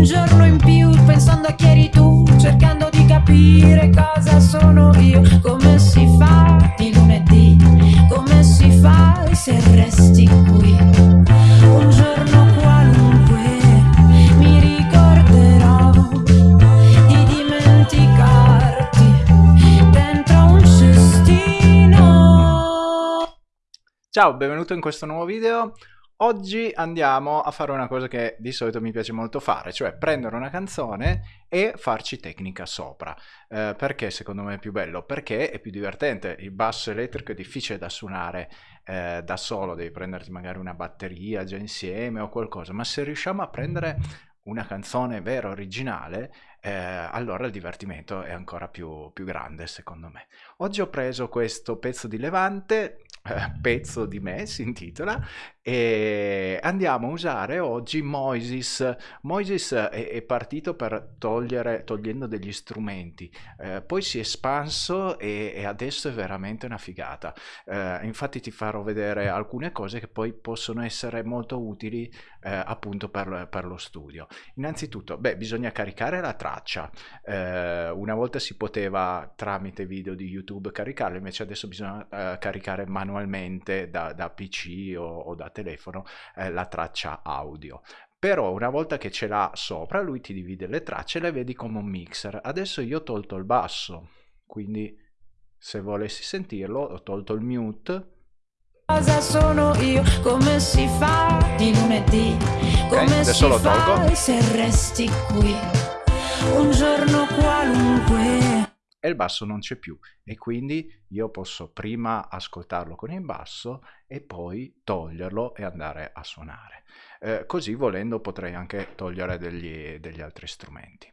un giorno in più pensando a chi eri tu cercando di capire cosa sono io. Come si fa di lunedì? Come si fa se resti qui? Un giorno qualunque mi ricorderò di dimenticarti dentro un cestino. Ciao, benvenuto in questo nuovo video. Oggi andiamo a fare una cosa che di solito mi piace molto fare, cioè prendere una canzone e farci tecnica sopra. Eh, perché secondo me è più bello? Perché è più divertente. Il basso elettrico è difficile da suonare eh, da solo, devi prenderti magari una batteria già insieme o qualcosa, ma se riusciamo a prendere una canzone vera, originale, eh, allora il divertimento è ancora più, più grande secondo me. Oggi ho preso questo pezzo di Levante, eh, pezzo di me si intitola, e andiamo a usare oggi Moises. Moises è, è partito per togliere, togliendo degli strumenti, eh, poi si è espanso e, e, adesso è veramente una figata. Eh, infatti ti farò vedere alcune cose che poi possono essere molto utili eh, appunto per, per, lo studio. Innanzitutto, beh, bisogna caricare la traccia. Eh, una volta si poteva tramite video di YouTube caricarla, invece adesso bisogna eh, caricare manualmente da, da PC o, o da telefono eh, la traccia audio. Però una volta che ce l'ha sopra lui ti divide le tracce e le vedi come un mixer. Adesso io ho tolto il basso quindi se volessi sentirlo ho tolto il mute. Cosa sono io, come si fa di lunedì, come okay, si fa se resti qui, un giorno qualunque. E il basso non c'è più e quindi io posso prima ascoltarlo con il basso e poi toglierlo e andare a suonare. Eh, così volendo potrei anche togliere degli, degli altri strumenti.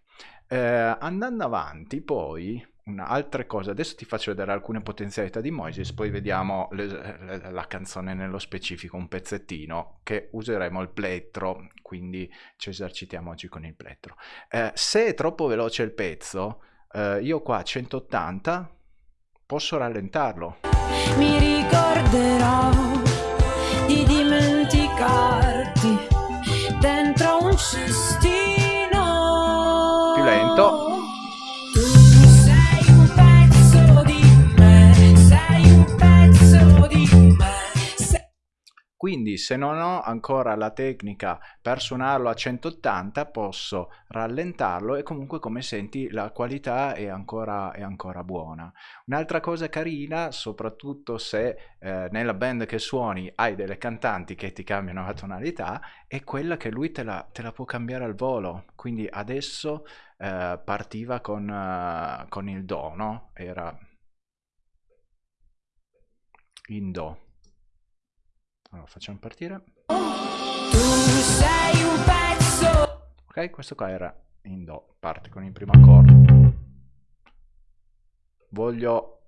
Eh, andando avanti poi altre cose, adesso ti faccio vedere alcune potenzialità di Moises, poi vediamo le, le, la canzone nello specifico, un pezzettino che useremo il plettro, quindi ci esercitiamo oggi con il plettro. Eh, se è troppo veloce il pezzo, eh, io qua a 180 posso rallentarlo. Mi ricorderò di dimenticarti dentro un cestino. Quindi se non ho ancora la tecnica per suonarlo a 180 posso rallentarlo e comunque come senti la qualità è ancora, è ancora buona. Un'altra cosa carina, soprattutto se eh, nella band che suoni hai delle cantanti che ti cambiano la tonalità, è quella che lui te la, te la può cambiare al volo. Quindi adesso eh, partiva con, uh, con il Do, no? Era in Do allora, facciamo partire. Ok, questo qua era in Do, parte con il primo accordo. Voglio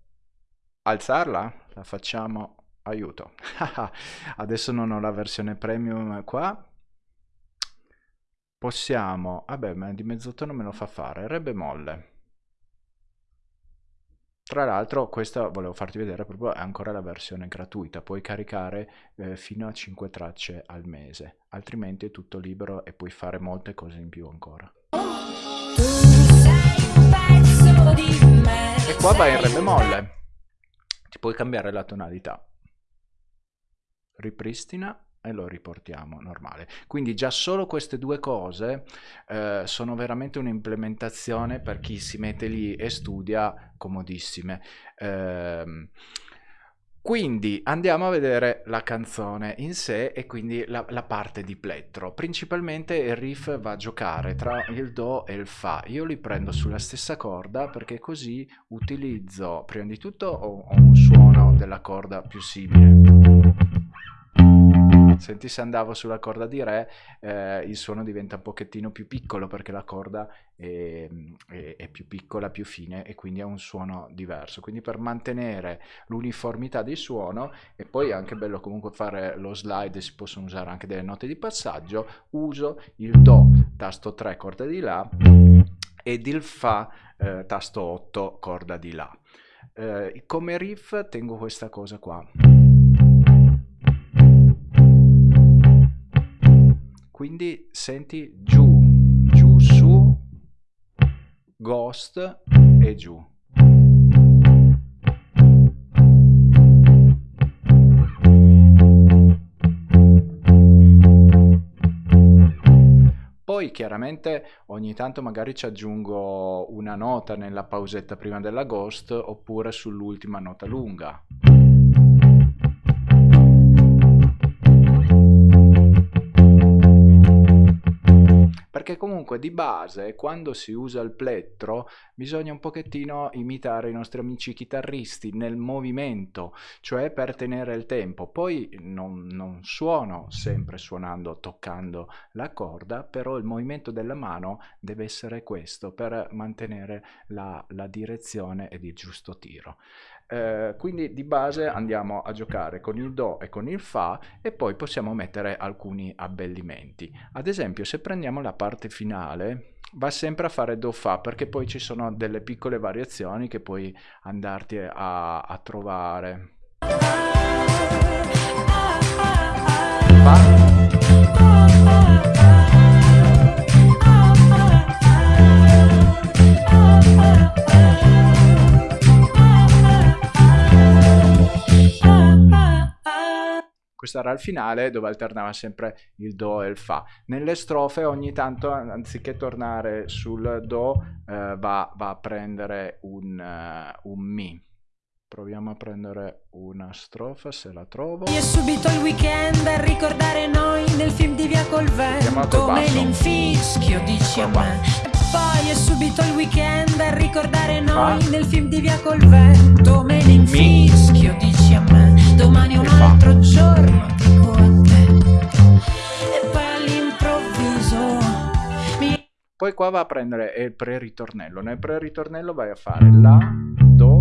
alzarla? La facciamo, aiuto. Adesso non ho la versione premium qua. Possiamo, vabbè, ma di mezzotono me lo fa fare, re bemolle. Tra l'altro questa volevo farti vedere proprio è ancora la versione gratuita, puoi caricare eh, fino a 5 tracce al mese, altrimenti è tutto libero e puoi fare molte cose in più ancora. E qua vai in re bemolle, ti puoi cambiare la tonalità. Ripristina e lo riportiamo normale. Quindi già solo queste due cose eh, sono veramente un'implementazione per chi si mette lì e studia comodissime. Eh, quindi andiamo a vedere la canzone in sé e quindi la, la, parte di plettro. Principalmente il riff va a giocare tra il Do e il Fa. Io li prendo sulla stessa corda perché così utilizzo, prima di tutto, ho, ho un suono della corda più simile Senti se andavo sulla corda di Re, eh, il suono diventa un pochettino più piccolo perché la corda è, è, è, più piccola, più fine e quindi ha un suono diverso. Quindi per mantenere l'uniformità di suono e poi è anche bello comunque fare lo slide, si possono usare anche delle note di passaggio, uso il Do, tasto 3, corda di La ed il Fa, eh, tasto 8, corda di La. Eh, come riff tengo questa cosa qua. Quindi senti giù, giù su, ghost e giù. Poi chiaramente ogni tanto magari ci aggiungo una nota nella pausetta prima della ghost oppure sull'ultima nota lunga. Perché comunque di base quando si usa il plettro bisogna un pochettino imitare i nostri amici chitarristi nel movimento, cioè per tenere il tempo. Poi non, non suono sempre suonando, toccando la corda, però il movimento della mano deve essere questo per mantenere la, la direzione ed il giusto tiro. Eh, quindi di base andiamo a giocare con il Do e con il Fa e poi possiamo mettere alcuni abbellimenti. Ad esempio se prendiamo la parte finale va sempre a fare Do Fa perché poi ci sono delle piccole variazioni che puoi andarti a, a trovare. Fa era il finale dove alternava sempre il Do e il Fa. Nelle strofe ogni tanto anziché tornare sul Do eh, va, va, a prendere un, uh, un Mi. Proviamo a prendere una strofa se la trovo. E subito il weekend a ricordare noi nel film di Via col vento. Me l'infischio dici a me. E poi è subito il weekend a ricordare noi Fa. nel film di Via col vento. Me l'infischio dici. Domani è un altro giorno dico a te E poi all'improvviso mi... Poi qua va a prendere il pre-ritornello. Nel pre-ritornello vai a fare La, Do,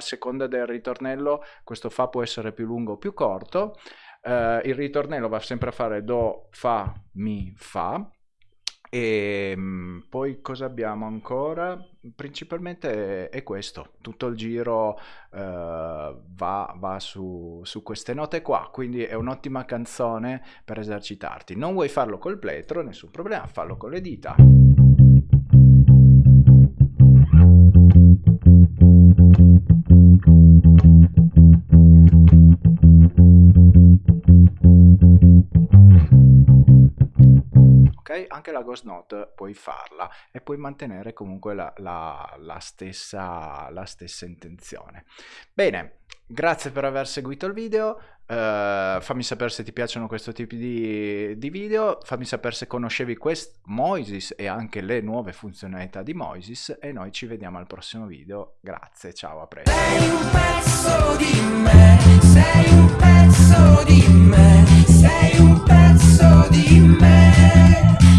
seconda del ritornello questo Fa può essere più lungo o più corto, uh, il ritornello va sempre a fare Do, Fa, Mi, Fa, e um, poi cosa abbiamo ancora? Principalmente è, questo, tutto il giro uh, va, va su, su, queste note qua, quindi è un'ottima canzone per esercitarti. Non vuoi farlo col pletro, nessun problema, fallo con le dita. anche la ghost note puoi farla e puoi mantenere comunque la, la, la, stessa, la stessa intenzione. Bene, grazie per aver seguito il video uh, fammi sapere se ti piacciono questo tipo di, di video fammi sapere se conoscevi questo Moises e anche le nuove funzionalità di Moises e noi ci vediamo al prossimo video. Grazie ciao a presto. Sei un pezzo di me sei un pezzo di me sei un pezzo di me.